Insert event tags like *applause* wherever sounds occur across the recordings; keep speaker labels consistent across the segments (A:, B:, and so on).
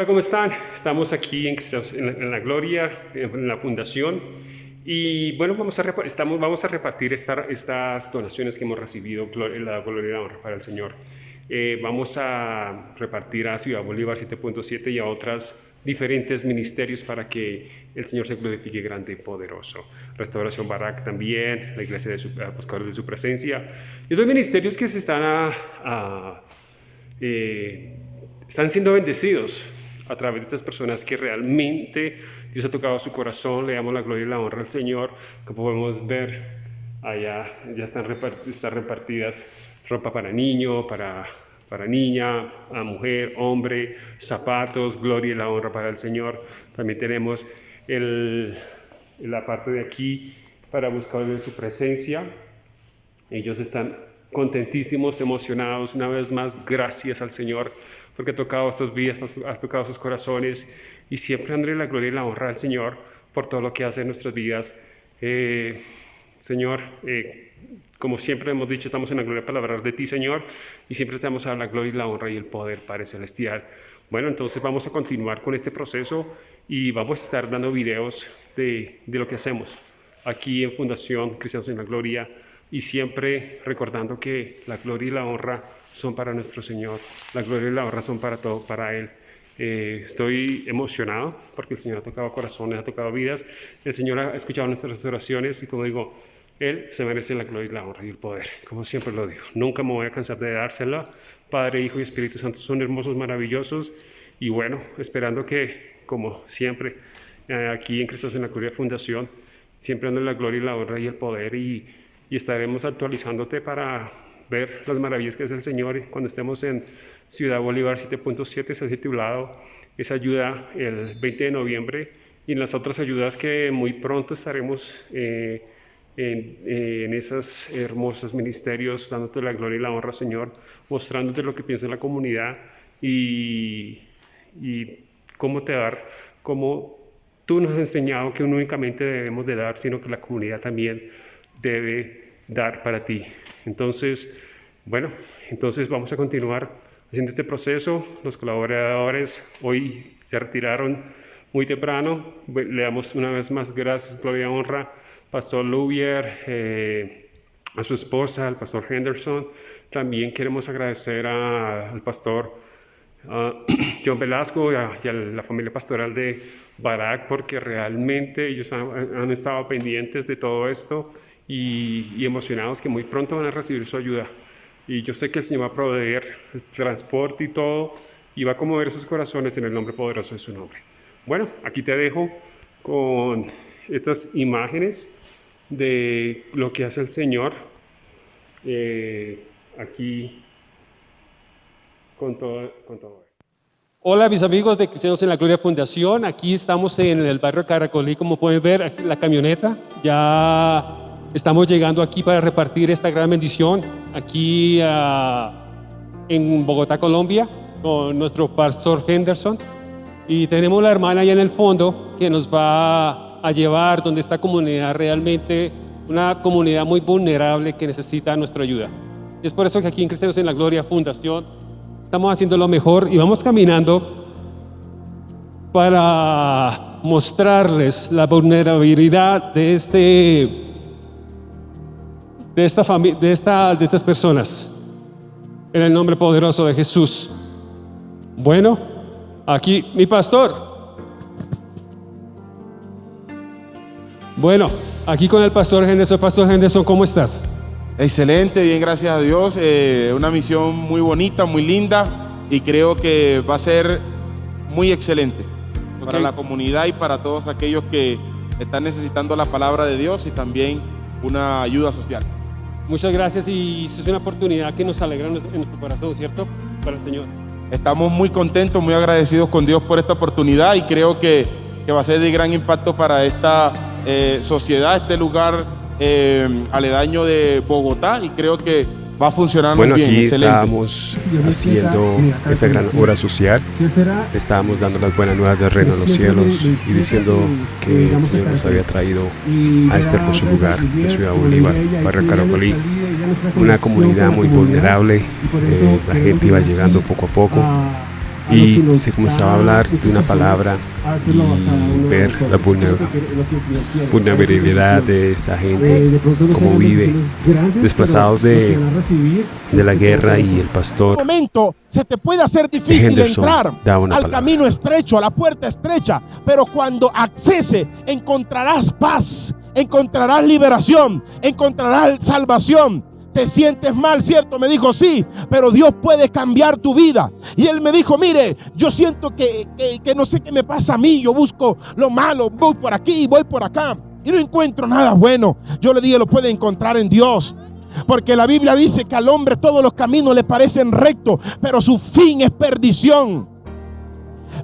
A: Hola, ¿cómo están? Estamos aquí en, en, la, Gloria, en la Fundación, y bueno, vamos a, estamos, vamos a repartir estas donaciones que hemos recibido, la gloria y la honra para el Señor. Eh, vamos a repartir a Ciudad Bolívar 7.7 y a otras diferentes ministerios para que el Señor se glorifique grande y poderoso. Restauración Barak también, la Iglesia de su, Apostadores de su Presencia. Y dos ministerios que se están, a, eh, están siendo bendecidos a través de estas personas que realmente Dios ha tocado su corazón, le damos la gloria y la honra al Señor, como podemos ver allá ya están, repartidas ropa para niño, para, para niña, a mujer, hombre, zapatos, gloria y la honra para el Señor. También tenemos el, la parte de aquí para buscar su presencia. Ellos están contentísimos, emocionados. Una vez más, gracias al Señor porque ha tocado estos vidas, ha tocado sus corazones y siempre André la gloria y la honra al Señor por todo lo que hace en nuestras vidas. Eh, Señor, eh, como siempre hemos dicho, estamos en la gloria para hablar de ti, Señor, y siempre estamos a la gloria y la honra y el poder, Padre Celestial. Bueno, entonces vamos a continuar con este proceso y vamos a estar dando videos de, de lo que hacemos aquí en Fundación Cristianos en la Gloria y siempre recordando que la gloria y la honra son para nuestro Señor, la gloria y la honra son para todo, para Él. Eh, estoy emocionado porque el Señor ha tocado corazones, ha tocado vidas, el Señor ha escuchado nuestras oraciones y como digo, Él se merece la gloria y la honra y el poder, como siempre lo digo. Nunca me voy a cansar de dársela. Padre, Hijo y Espíritu Santo son hermosos, maravillosos y bueno, esperando que, como siempre, eh, aquí en Cristo en la Gloria Fundación, siempre dando la gloria y la honra y el poder y, y estaremos actualizándote para ver las maravillas que es el Señor. Cuando estemos en Ciudad Bolívar 7.7 se ha titulado esa ayuda el 20 de noviembre. Y en las otras ayudas que muy pronto estaremos eh, en, eh, en, esos hermosos ministerios dándote la gloria y la honra Señor, mostrándote lo que piensa la comunidad y, y cómo te dar, cómo tú nos has enseñado que no únicamente debemos de dar, sino que la comunidad también debe dar para ti. Entonces, bueno, entonces vamos a continuar haciendo este proceso. Los colaboradores hoy se retiraron muy temprano. Le damos una vez más gracias, gloria honra, Pastor Lubier, eh, a su esposa, al Pastor Henderson. También queremos agradecer al Pastor *clears throat* John Velasco y a, la familia pastoral de Barak porque realmente ellos han estado pendientes de todo esto y, emocionados que muy pronto van a recibir su ayuda. Y yo sé que el Señor va a proveer el transporte y todo y va a conmover sus corazones en el nombre poderoso de su nombre. Bueno, aquí te dejo con estas imágenes de lo que hace el Señor eh, aquí con todo, con todo esto.
B: Hola mis amigos de Cristianos en la Gloria Fundación, aquí estamos en el barrio Caracolí, como pueden ver la camioneta ya Estamos llegando aquí para repartir esta gran bendición aquí ah, en Bogotá, Colombia, con nuestro pastor Henderson. Y tenemos la hermana allá en el fondo que nos va a llevar donde esta comunidad realmente, una comunidad muy vulnerable que necesita nuestra ayuda. Y es por eso que aquí en Cristianos en la Gloria Fundación estamos haciendo lo mejor y vamos caminando para mostrarles la vulnerabilidad de este de, esta de, esta, de estas personas. En el nombre poderoso de Jesús. Bueno, aquí mi pastor. Bueno, aquí con el pastor Henderson. Pastor Henderson, ¿cómo estás?
C: Excelente, bien, gracias a Dios. Eh, una misión muy bonita, muy linda y creo que va a ser muy excelente para la comunidad y para todos aquellos que están necesitando la palabra de Dios y también una ayuda social.
B: Muchas gracias y es una oportunidad que nos alegra en nuestro corazón, ¿cierto? Para el Señor.
C: Estamos muy contentos, muy agradecidos con Dios por esta oportunidad y creo que, que va a ser de gran impacto para esta eh, sociedad, este lugar eh, aledaño de Bogotá y creo que va a funcionar
A: muy
C: bien.
A: Aquí estamos haciendo esa gran obra social. Estábamos dando las buenas nuevas del reino de los cielos y diciendo que el Señor nos había traído a este hermoso lugar de Ciudad Bolívar, Barrio Caracolí, una comunidad muy vulnerable. Eh, la gente iba llegando poco a poco
C: y se comenzaba a hablar de una palabra y ver la vulnerabilidad de esta gente, cómo vive, desplazados de, de la guerra y el pastor.
D: momento se te puede hacer difícil entrar al camino estrecho, a la puerta estrecha, pero cuando accese encontrarás paz, encontrarás liberación, encontrarás salvación te sientes mal, ¿cierto? Me dijo, sí, pero Dios puede cambiar tu vida. Y él me dijo, mire, yo siento que, que, no sé qué me pasa a mí, yo busco lo malo, voy por aquí, voy por acá, y no encuentro nada bueno. Yo le dije, lo puede encontrar en Dios. Porque la Biblia dice que al hombre todos los caminos le parecen rectos, pero su fin es perdición.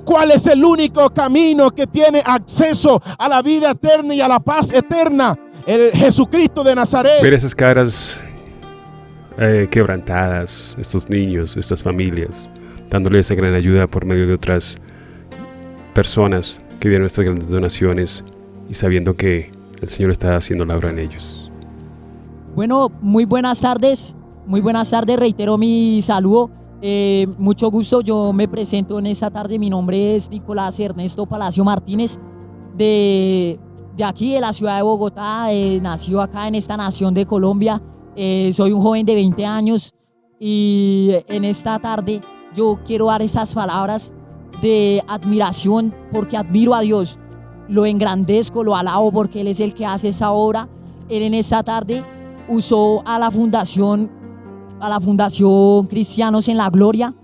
D: ¿Cuál es el único camino que tiene acceso a la vida eterna y a la paz eterna? El Jesucristo de Nazaret.
C: Ver esas caras eh, quebrantadas, estos niños, estas familias, dándoles esa gran ayuda por medio de otras personas que dieron estas grandes donaciones y sabiendo que el Señor está haciendo la obra en ellos.
E: Bueno, muy buenas tardes, muy buenas tardes, reitero mi saludo. Eh, mucho gusto, yo me presento en esta tarde, mi nombre es Nicolás Ernesto Palacio Martínez, de, de aquí, de la ciudad de Bogotá, eh, acá en esta nación de Colombia, eh, soy un joven de 20 años y en esta tarde yo quiero dar estas palabras de admiración porque admiro a Dios, lo engrandezco, lo alabo porque Él es el que hace esa obra. Él en esta tarde usó a la fundación, a la fundación Cristianos en la Gloria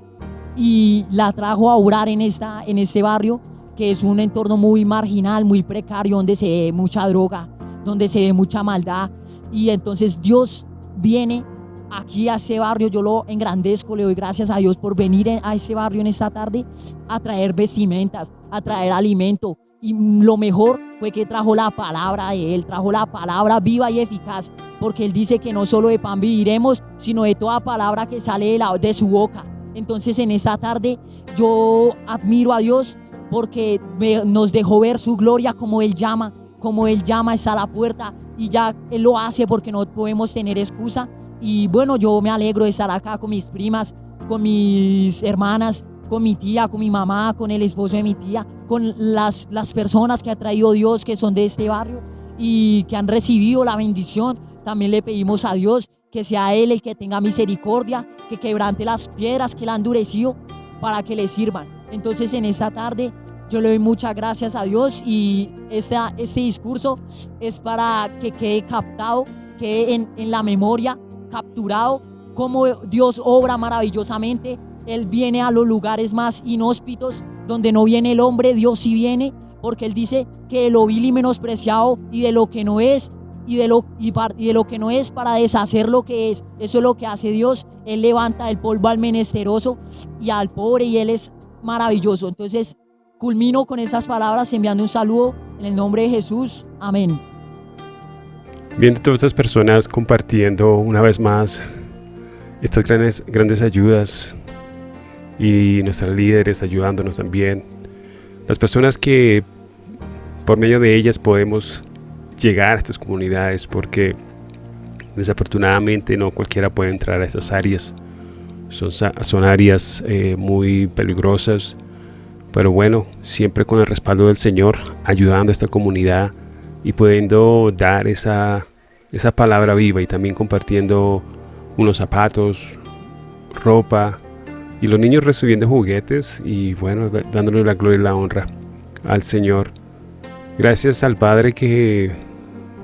E: y la trajo a orar en, esta, en este barrio que es un entorno muy marginal, muy precario, donde se ve mucha droga, donde se ve mucha maldad. Y entonces Dios viene aquí a ese barrio, yo lo engrandezco, le doy gracias a Dios por venir a ese barrio en esta tarde a traer vestimentas, a traer alimento. Y lo mejor fue que trajo la palabra de Él, trajo la palabra viva y eficaz, porque Él dice que no solo de pan viviremos, sino de toda palabra que sale de, la, su boca. Entonces en esta tarde yo admiro a Dios porque nos dejó ver su gloria como Él llama, como Él llama, está a la puerta y ya Él lo hace porque no podemos tener excusa. Y bueno, yo me alegro de estar acá con mis primas, con mis hermanas, con mi tía, con mi mamá, con el esposo de mi tía, con las, las personas que ha traído Dios que son de este barrio y que han recibido la bendición. También le pedimos a Dios que sea Él el que tenga misericordia, que quebrante las piedras que le han endurecido para que le sirvan. Entonces en esta tarde yo le doy muchas gracias a Dios y este, este discurso es para que quede captado, quede en, en la memoria, capturado, cómo Dios obra maravillosamente. Él viene a los lugares más inhóspitos, donde no viene el hombre, Dios sí viene, porque Él dice que lo vil y menospreciado y de lo que no es, y de, lo, y, de lo que no es para deshacer lo que es. Eso es lo que hace Dios. Él levanta el polvo al menesteroso y al pobre y Él es maravilloso. Entonces, Culmino con esas palabras enviando un saludo en el nombre de Jesús. Amén.
C: Viendo todas estas personas compartiendo una vez más estas grandes, grandes ayudas y nuestras líderes ayudándonos también. Las personas que por medio de ellas podemos llegar a estas comunidades porque desafortunadamente no cualquiera puede entrar a estas áreas. Son, son áreas eh, muy peligrosas pero bueno, siempre con el respaldo del Señor, ayudando a esta comunidad y pudiendo dar esa, esa palabra viva y también compartiendo unos zapatos, ropa y los niños recibiendo juguetes y bueno, dándole la gloria y la honra al Señor. Gracias al Padre que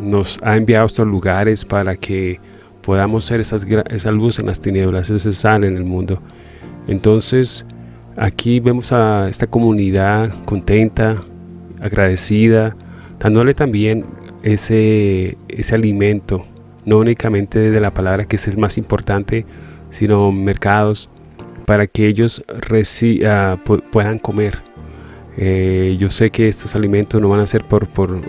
C: nos ha enviado a estos lugares para que podamos ser esas, esa luz en las tinieblas, ese sal en el mundo. Entonces, Aquí vemos a esta comunidad contenta, agradecida, dándole también ese, ese alimento, no únicamente de la palabra que es el más importante, sino mercados para que ellos uh, puedan comer. Eh, yo sé que estos alimentos no van a ser por, por uh,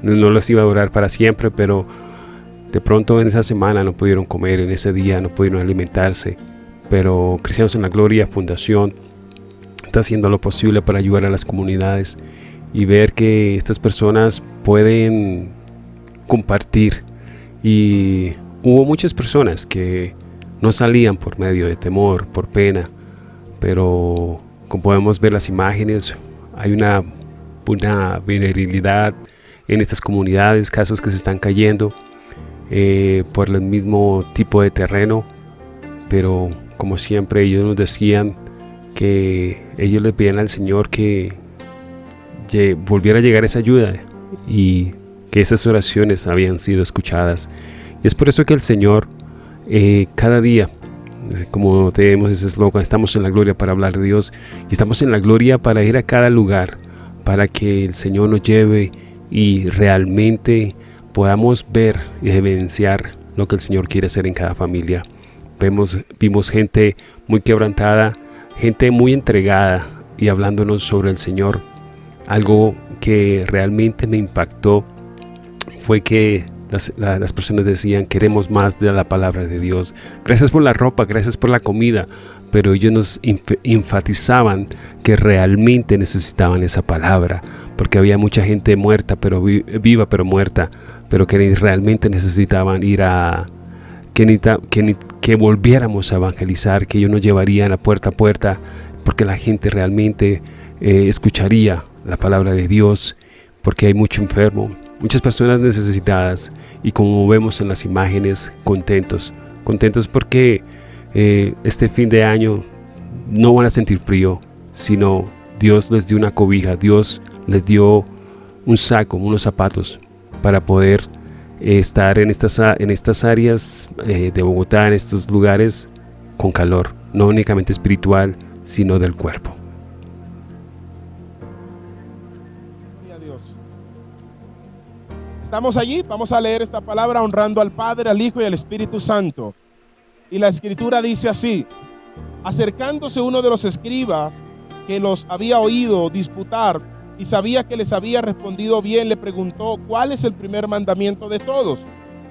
C: no les iba a durar para siempre, pero de pronto en esa semana no pudieron comer, en ese día no pudieron alimentarse. Pero Cristianos en la Gloria, Fundación, está haciendo lo posible para ayudar a las comunidades y ver que estas personas pueden compartir. Y hubo muchas personas que no salían por medio de temor, por pena, pero como podemos ver las imágenes, hay una, una vulnerabilidad en estas comunidades, casas que se están cayendo eh, por el mismo tipo de terreno, pero como siempre ellos nos decían que ellos le pedían al Señor que volviera a llegar esa ayuda y que esas oraciones habían sido escuchadas. Y es por eso que el Señor eh, cada día, como tenemos ese eslogan, estamos en la gloria para hablar de Dios y estamos en la gloria para ir a cada lugar, para que el Señor nos lleve y realmente podamos ver y evidenciar lo que el Señor quiere hacer en cada familia. Vemos, vimos gente muy quebrantada, gente muy entregada y hablándonos sobre el Señor. Algo que realmente me impactó fue que las, personas decían, queremos más de la palabra de Dios. Gracias por la ropa, gracias por la comida, pero ellos nos enfatizaban que realmente necesitaban esa palabra, porque había mucha gente muerta, pero viva, pero muerta, pero que realmente necesitaban ir a... Que, que, que volviéramos a evangelizar, que ellos nos llevarían a puerta a puerta, porque la gente realmente eh, escucharía la palabra de Dios, porque hay mucho enfermo, muchas personas necesitadas y como vemos en las imágenes, contentos. Contentos porque eh, este fin de año no van a sentir frío, sino Dios les dio una cobija, Dios les dio un saco, unos zapatos para poder estar en estas, en estas áreas eh, de Bogotá, en estos lugares con calor, no únicamente espiritual, sino del cuerpo.
D: Estamos allí, vamos a leer esta palabra honrando al Padre, al Hijo y al Espíritu Santo. Y la escritura dice así, acercándose uno de los escribas que los había oído disputar y sabía que les había respondido bien, le preguntó, ¿cuál es el primer mandamiento de todos?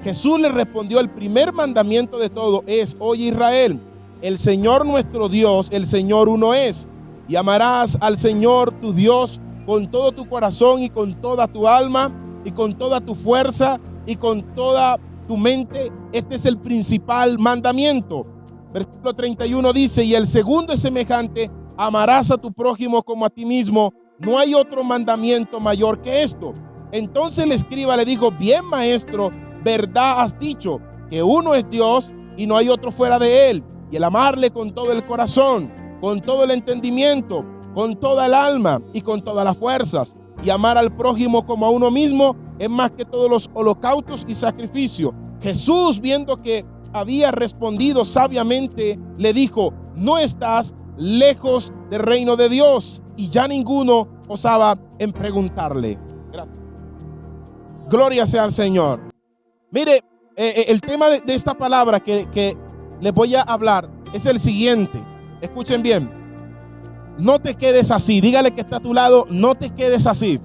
D: Jesús le respondió, el primer mandamiento de todo es, oye Israel, el Señor nuestro Dios, el Señor uno es, y amarás al Señor tu Dios con todo tu corazón y con toda tu alma y con toda tu fuerza y con toda tu mente. Este es el principal mandamiento. Versículo 31 dice, y el segundo es semejante, amarás a tu prójimo como a ti mismo. No hay otro mandamiento mayor que esto. Entonces el escriba le dijo, bien maestro, verdad has dicho, que uno es Dios y no hay otro fuera de él. Y el amarle con todo el corazón, con todo el entendimiento, con toda el alma y con todas las fuerzas y amar al prójimo como a uno mismo es más que todos los holocaustos y sacrificios. Jesús, viendo que había respondido sabiamente, le dijo, no estás lejos del reino de Dios. Y ya ninguno osaba en preguntarle. Gloria sea al Señor. Mire, eh, eh, el tema de, esta palabra que, que les voy a hablar es el siguiente. Escuchen bien. No te quedes así. Dígale que está a tu lado, no te quedes así.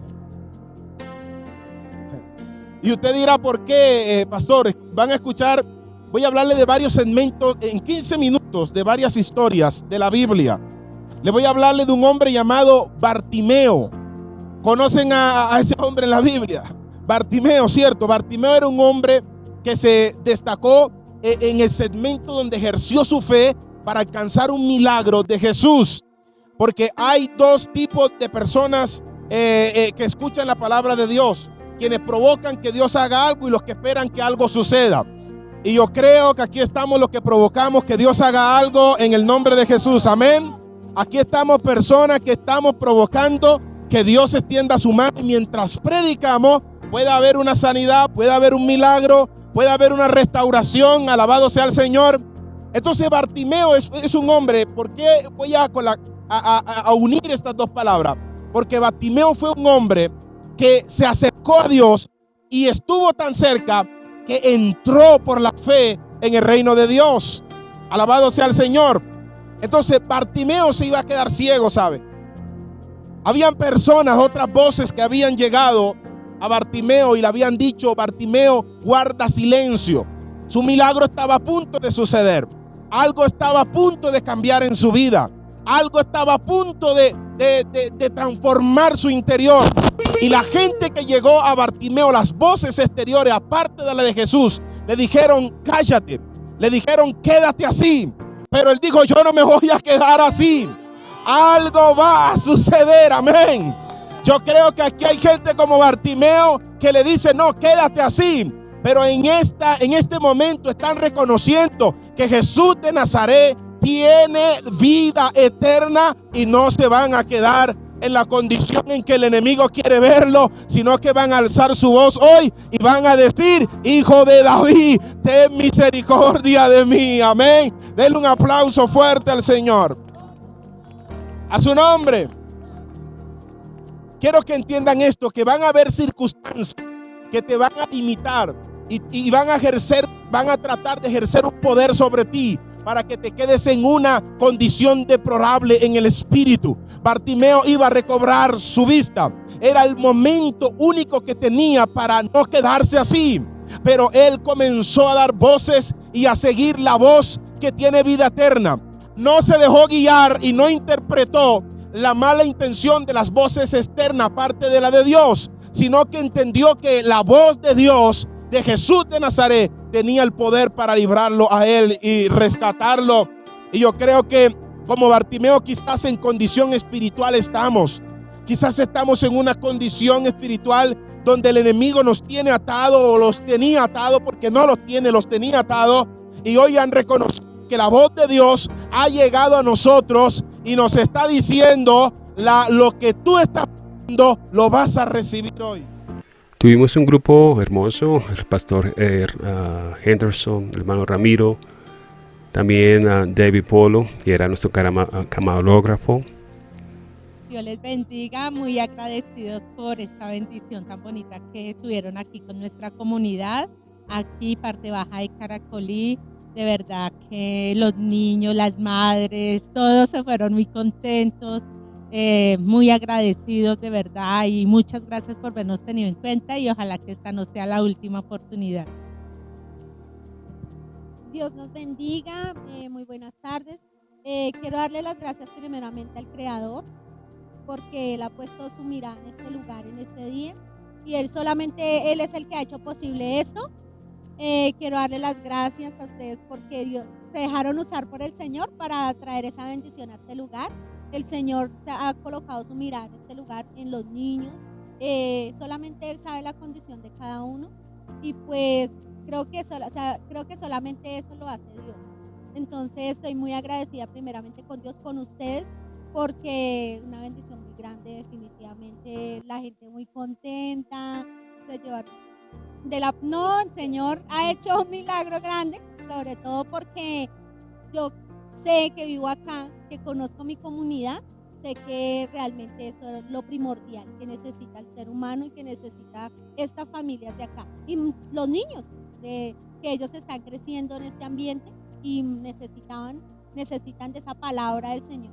D: Y usted dirá, ¿por qué, eh, pastor? Van a escuchar, voy a hablarle de varios segmentos en 15 minutos, de varias historias de la Biblia. Le voy a hablarle de un hombre llamado Bartimeo. ¿Conocen a, ese hombre en la Biblia? Bartimeo, cierto. Bartimeo era un hombre que se destacó eh, en el segmento donde ejerció su fe para alcanzar un milagro de Jesús. Porque hay dos tipos de personas eh, eh, que escuchan la palabra de Dios. Quienes provocan que Dios haga algo y los que esperan que algo suceda. Y yo creo que aquí estamos los que provocamos que Dios haga algo en el nombre de Jesús. Amén. Aquí estamos personas que estamos provocando que Dios extienda su mano y mientras predicamos puede haber una sanidad, puede haber un milagro, puede haber una restauración. Alabado sea el Señor. Entonces Bartimeo es, es un hombre. ¿Por qué voy a, a, unir estas dos palabras. Porque Batimeo fue un hombre que se acercó a Dios y estuvo tan cerca que entró por la fe en el reino de Dios. Alabado sea el Señor. Entonces Bartimeo se iba a quedar ciego, ¿sabe? Habían personas, otras voces que habían llegado a Bartimeo y le habían dicho, Bartimeo, guarda silencio. Su milagro estaba a punto de suceder. Algo estaba a punto de cambiar en su vida. Algo estaba a punto de, transformar su interior. Y la gente que llegó a Bartimeo, las voces exteriores, aparte de la de Jesús, le dijeron, cállate. Le dijeron, quédate así. Pero él dijo, yo no me voy a quedar así. Algo va a suceder, amén. Yo creo que aquí hay gente como Bartimeo que le dice, no, quédate así. Pero en, esta, en este momento están reconociendo que Jesús de Nazaret tiene vida eterna y no se van a quedar en la condición en que el enemigo quiere verlo, sino que van a alzar su voz hoy y van a decir, hijo de David, ten misericordia de mí. Amén. Denle un aplauso fuerte al Señor. A su nombre. Quiero que entiendan esto, que van a haber circunstancias que te van a limitar y, y van a ejercer, van a tratar de ejercer un poder sobre ti para que te quedes en una condición deplorable en el espíritu. Bartimeo iba a recobrar su vista. Era el momento único que tenía para no quedarse así. Pero él comenzó a dar voces y a seguir la voz que tiene vida eterna. No se dejó guiar y no interpretó la mala intención de las voces externas, aparte de la de Dios, sino que entendió que la voz de Dios, de Jesús de Nazaret, tenía el poder para librarlo a él y rescatarlo. Y yo creo que como Bartimeo quizás en condición espiritual estamos. Quizás estamos en una condición espiritual donde el enemigo nos tiene atado o los tenía atado porque no los tiene, los tenía atado. Y hoy han reconocido que la voz de Dios ha llegado a nosotros y nos está diciendo la, lo que tú estás viendo lo vas a recibir hoy.
A: Tuvimos un grupo hermoso, el pastor eh, uh, Henderson, el hermano Ramiro, también a David Polo, que era nuestro camarógrafo.
F: Dios les bendiga, muy agradecidos por esta bendición tan bonita que tuvieron aquí con nuestra comunidad, aquí parte baja de Caracolí. De verdad que los niños, las madres, todos se fueron muy contentos eh, muy agradecidos de verdad y muchas gracias por habernos tenido en cuenta y ojalá que esta no sea la última oportunidad.
G: Dios nos bendiga, eh, muy buenas tardes. Eh, quiero darle las gracias primeramente al Creador porque Él ha puesto su mirada en este lugar, en este día y Él solamente, Él es el que ha hecho posible esto. quiero darle las gracias a ustedes porque Dios se dejaron usar por el Señor para traer esa bendición a este lugar el Señor ha colocado su mirada en este lugar, en los niños. Eh, solamente Él sabe la condición de cada uno. Y pues creo que, creo que solamente eso lo hace Dios. Entonces estoy muy agradecida primeramente con Dios, con ustedes, porque una bendición muy grande, definitivamente. La gente muy contenta, se llevaron de la... No, el Señor ha hecho un milagro grande, sobre todo porque yo sé que vivo acá, que conozco mi comunidad, sé que realmente eso es lo primordial que necesita el ser humano y que necesita esta familia de acá. Y los niños, de, que ellos están creciendo en este ambiente y necesitaban, necesitan de esa palabra del Señor.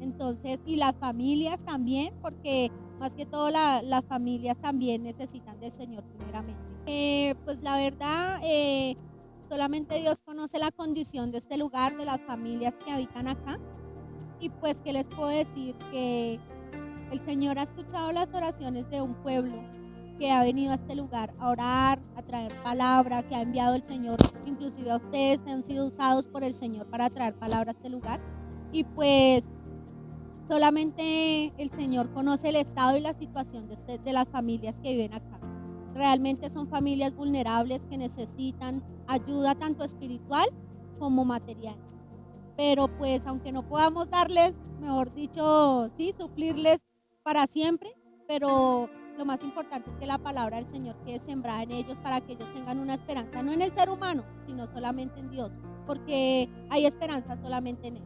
G: Entonces, y las familias también, porque más que todo las familias también necesitan del Señor primeramente. Eh, pues la verdad, eh, Solamente Dios conoce la condición de este lugar, de las familias que habitan acá. Y pues, ¿qué les puedo decir? Que el Señor ha escuchado las oraciones de un pueblo que ha venido a este lugar a orar, a traer palabra, que ha enviado el Señor, inclusive a ustedes han sido usados por el Señor para traer palabra a este lugar. Y pues solamente el Señor conoce el estado y la situación de, este, de las familias que viven acá. Realmente son familias vulnerables que necesitan ayuda tanto espiritual como material. Pero pues aunque no podamos darles, mejor dicho, sí, suplirles para siempre, pero lo más importante es que la palabra del Señor quede sembrada en ellos para que ellos tengan una esperanza, no en el ser humano, sino solamente en Dios, porque hay esperanza solamente en Él.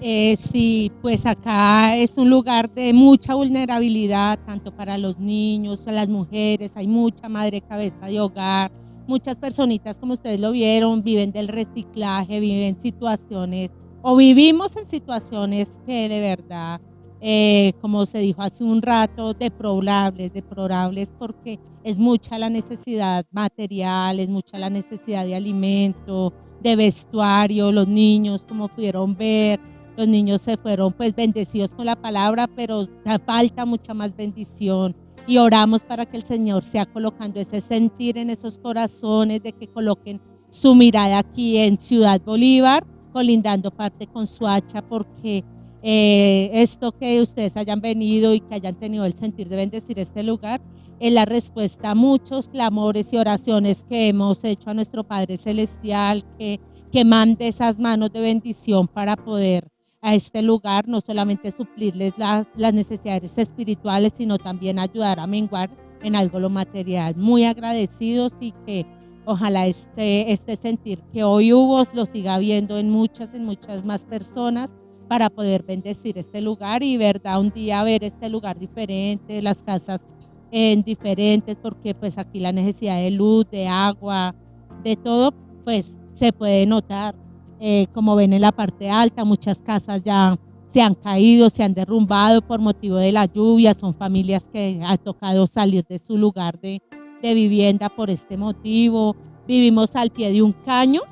F: Eh, sí, pues acá es un lugar de mucha vulnerabilidad, tanto para los niños, para las mujeres, hay mucha madre cabeza de hogar, muchas personitas como ustedes lo vieron, viven del reciclaje, viven situaciones o vivimos en situaciones que de verdad, eh, como se dijo hace un rato, deplorables, deplorables porque es mucha la necesidad material, es mucha la necesidad de alimento, de vestuario, los niños como pudieron ver, los niños se fueron pues bendecidos con la palabra, pero falta mucha más bendición. Y oramos para que el Señor sea colocando ese sentir en esos corazones, de que coloquen su mirada aquí en Ciudad Bolívar, colindando parte con Suacha, porque eh, esto que ustedes hayan venido y que hayan tenido el sentir de bendecir este lugar es la respuesta a muchos clamores y oraciones que hemos hecho a nuestro Padre Celestial, que, que mande esas manos de bendición para poder a este lugar, no solamente suplirles las, las necesidades espirituales, sino también ayudar a menguar en algo lo material. Muy agradecidos y que ojalá este, este sentir que hoy hubo lo siga viendo en muchas, en muchas más personas para poder bendecir este lugar y verdad un día ver este lugar diferente, las casas en diferentes, porque pues aquí la necesidad de luz, de agua, de todo, pues se puede notar. Eh, como ven en la parte alta, muchas casas ya se han caído, se han derrumbado por motivo de la lluvia, son familias que ha tocado salir de su lugar de, vivienda por este motivo. Vivimos al pie de un caño,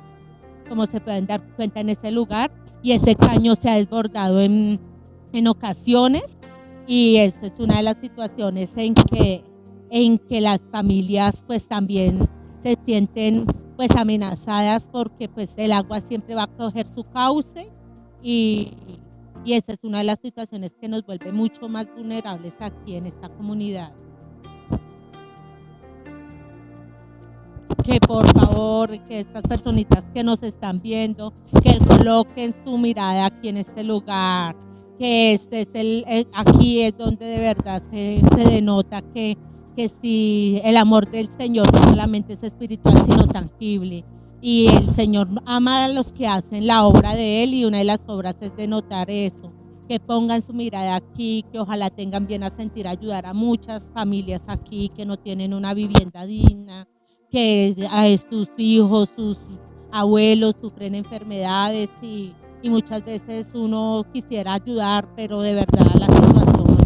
F: como se pueden dar cuenta en ese lugar, y ese caño se ha desbordado en, en ocasiones y eso es una de las situaciones en que, en que las familias pues también se sienten pues amenazadas porque pues el agua siempre va a coger su cauce y, y esa es una de las situaciones que nos vuelve mucho más vulnerables aquí en esta comunidad. Que por favor, que estas personitas que nos están viendo, que coloquen su mirada aquí en este lugar, que este es el, eh, aquí es donde de verdad se, se denota que que si el amor del Señor no solamente es espiritual, sino tangible. Y el Señor ama a los que hacen la obra de Él y una de las obras es de notar eso, que pongan su mirada aquí, que ojalá tengan bien a sentir ayudar a muchas familias aquí que no tienen una vivienda digna, que a sus hijos, sus abuelos sufren enfermedades y, y muchas veces uno quisiera ayudar, pero de verdad la situación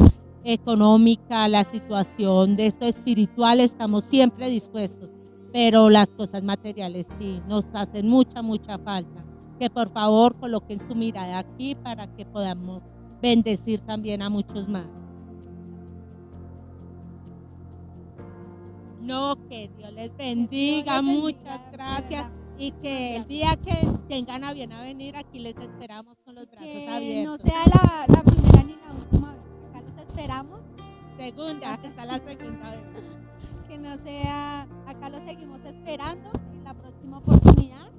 F: económica, la situación de esto espiritual, estamos siempre dispuestos, pero las cosas materiales sí, nos hacen mucha, mucha falta. Que por favor coloquen su mirada aquí para que podamos bendecir también a muchos más. No, que Dios les bendiga, muchas gracias y que el día que tengan a bien a venir aquí les esperamos con los brazos abiertos.
G: No sea la, la primera ni la última vez esperamos.
F: Segunda, está la segunda vez. *laughs*
G: que no sea, acá lo seguimos esperando en la próxima oportunidad.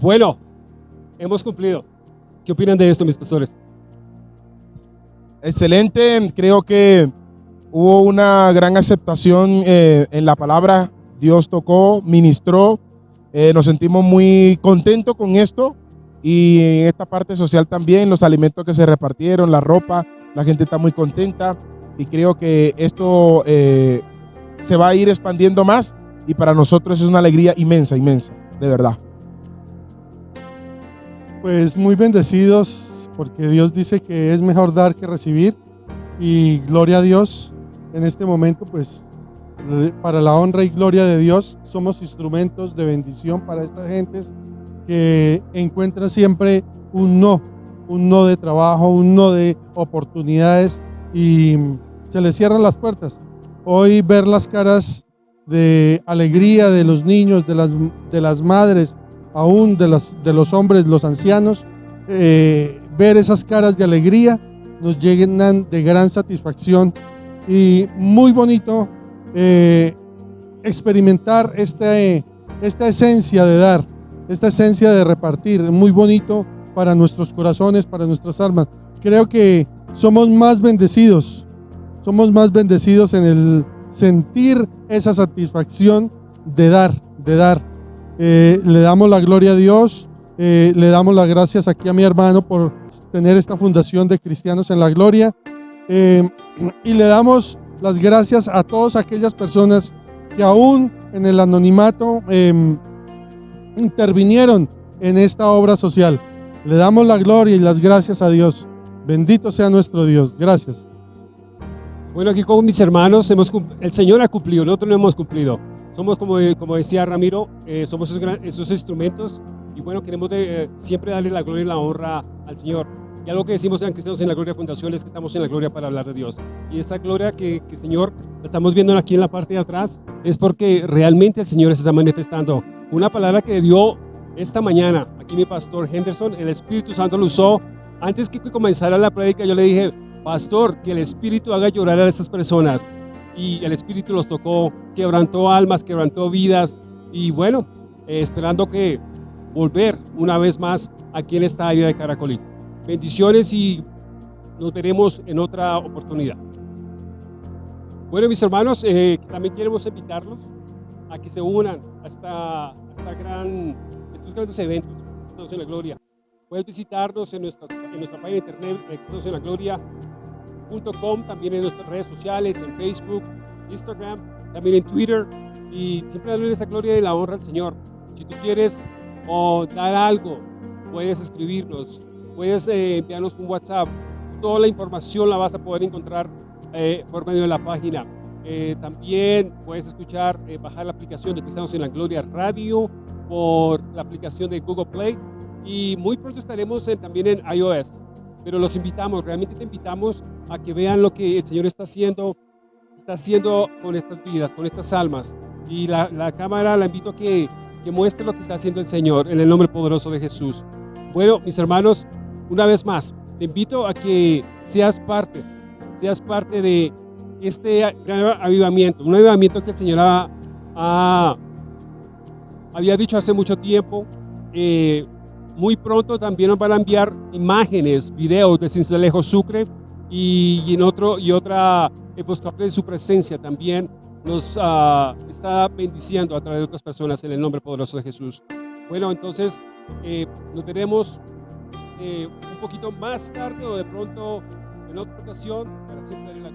B: Bueno, hemos cumplido. ¿Qué opinan de esto, mis pastores?
D: Excelente, creo que hubo una gran aceptación eh, en la palabra. Dios tocó, ministró, eh, nos sentimos muy contentos con esto. Y en esta parte social también, los alimentos que se repartieron, la ropa, la gente está muy contenta. Y creo que esto eh, se va a ir expandiendo más. Y para nosotros es una alegría inmensa, inmensa, de verdad.
H: Pues muy bendecidos porque Dios dice que es mejor dar que recibir y gloria a Dios en este momento pues para la honra y gloria de Dios, somos instrumentos de bendición para estas gentes que encuentran siempre un no, un no de trabajo, un no de oportunidades y se les cierran las puertas. Hoy ver las caras de alegría de los niños, de las, de las madres, aún de, las, los hombres, los ancianos, eh, ver esas caras de alegría nos llenan de gran satisfacción y muy bonito eh, experimentar este, esta esencia de dar, esta esencia de repartir, muy bonito para nuestros corazones, para nuestras almas. Creo que somos más bendecidos, somos más bendecidos en el sentir esa satisfacción de dar, de dar. Eh, le damos la gloria a Dios, eh, le damos las gracias aquí a mi hermano por tener esta fundación de cristianos en la gloria y le damos las gracias a todas aquellas personas que aún en el anonimato em, intervinieron en esta obra social. Le damos la gloria y las gracias a Dios. Bendito sea nuestro Dios. Gracias.
B: Bueno, aquí con mis hermanos, hemos, el Señor ha cumplido, nosotros no hemos cumplido. Somos, como, como decía Ramiro, eh, somos esos, instrumentos y bueno, queremos eh, siempre darle la gloria y la honra al Señor. Y algo que decimos en Cristianos en la Gloria Fundación es que estamos en la gloria para hablar de Dios. Y esta gloria que, que Señor, estamos viendo aquí en la parte de atrás, es porque realmente el Señor se está manifestando. Una palabra que dio esta mañana, aquí mi pastor Henderson, el Espíritu Santo lo usó. Antes que comenzara la prédica, yo le dije, pastor, que el Espíritu haga llorar a estas personas. Y el Espíritu los tocó, quebrantó almas, quebrantó vidas. Y bueno, eh, esperando que volver una vez más aquí en esta área de Caracolí. Bendiciones y nos veremos en otra oportunidad. Bueno, mis hermanos, eh, también queremos invitarlos a que se unan a, esta, esta gran, estos grandes eventos, Todos en la Gloria. Puedes visitarnos en, nuestra en nuestra página de internet, en la Gloria.com, también en nuestras redes sociales, en Facebook, Instagram, también en Twitter, y siempre darle esa gloria y la honra al Señor. Si tú quieres dar algo, puedes escribirnos, puedes eh, enviarnos un WhatsApp. Toda la información la vas a poder encontrar eh, por medio de la página. Eh, también puedes escuchar, bajar la aplicación de Cristianos en la Gloria Radio por la aplicación de Google Play y muy pronto estaremos también en iOS. Pero los invitamos, realmente te invitamos a que vean lo que el Señor está haciendo, está haciendo con estas vidas, con estas almas. Y la, la cámara la invito a que que muestre lo que está haciendo el Señor en el nombre poderoso de Jesús. Bueno, mis hermanos, una vez más, te invito a que seas parte, seas parte de este gran avivamiento, un avivamiento que el Señor ha, había dicho hace mucho tiempo. Eh, muy pronto también nos van a enviar imágenes, videos de Cincelejo Sucre y, y en otro y otra episcopal de su presencia también nos ah, está bendiciendo a través de otras personas en el nombre poderoso de Jesús. Bueno, entonces eh, nos veremos eh, un poquito más tarde o de pronto en otra ocasión para en la